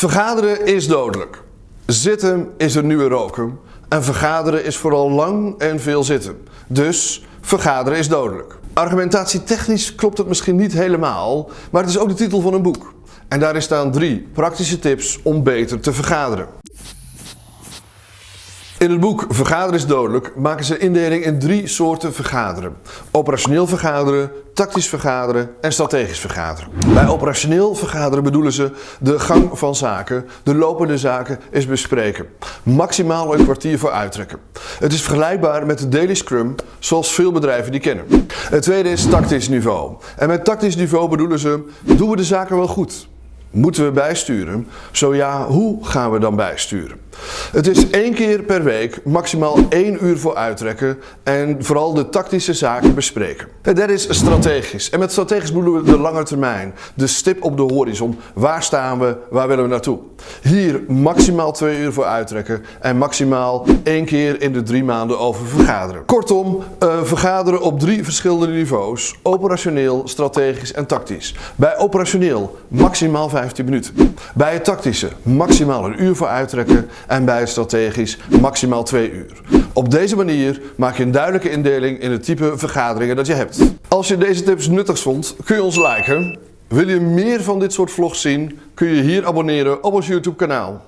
Vergaderen is dodelijk. Zitten is er nieuwe roken. En vergaderen is vooral lang en veel zitten. Dus vergaderen is dodelijk. Argumentatietechnisch klopt het misschien niet helemaal, maar het is ook de titel van een boek. En daarin staan drie praktische tips om beter te vergaderen. In het boek Vergaderen is dodelijk maken ze indeling in drie soorten vergaderen. Operationeel vergaderen, tactisch vergaderen en strategisch vergaderen. Bij operationeel vergaderen bedoelen ze de gang van zaken, de lopende zaken is bespreken. Maximaal een kwartier voor uittrekken. Het is vergelijkbaar met de daily scrum zoals veel bedrijven die kennen. Het tweede is tactisch niveau. En met tactisch niveau bedoelen ze, doen we de zaken wel goed? Moeten we bijsturen? Zo ja, hoe gaan we dan bijsturen? Het is één keer per week maximaal één uur voor uittrekken en vooral de tactische zaken bespreken. Derde is strategisch. En met strategisch bedoelen we de lange termijn. De stip op de horizon. Waar staan we? Waar willen we naartoe? Hier maximaal twee uur voor uittrekken en maximaal één keer in de drie maanden over vergaderen. Kortom, uh, vergaderen op drie verschillende niveaus. Operationeel, strategisch en tactisch. Bij operationeel maximaal 15 minuten. Bij het tactische maximaal een uur voor uittrekken en bij strategisch maximaal 2 uur. Op deze manier maak je een duidelijke indeling in het type vergaderingen dat je hebt. Als je deze tips nuttig vond, kun je ons liken. Wil je meer van dit soort vlogs zien, kun je hier abonneren op ons YouTube kanaal.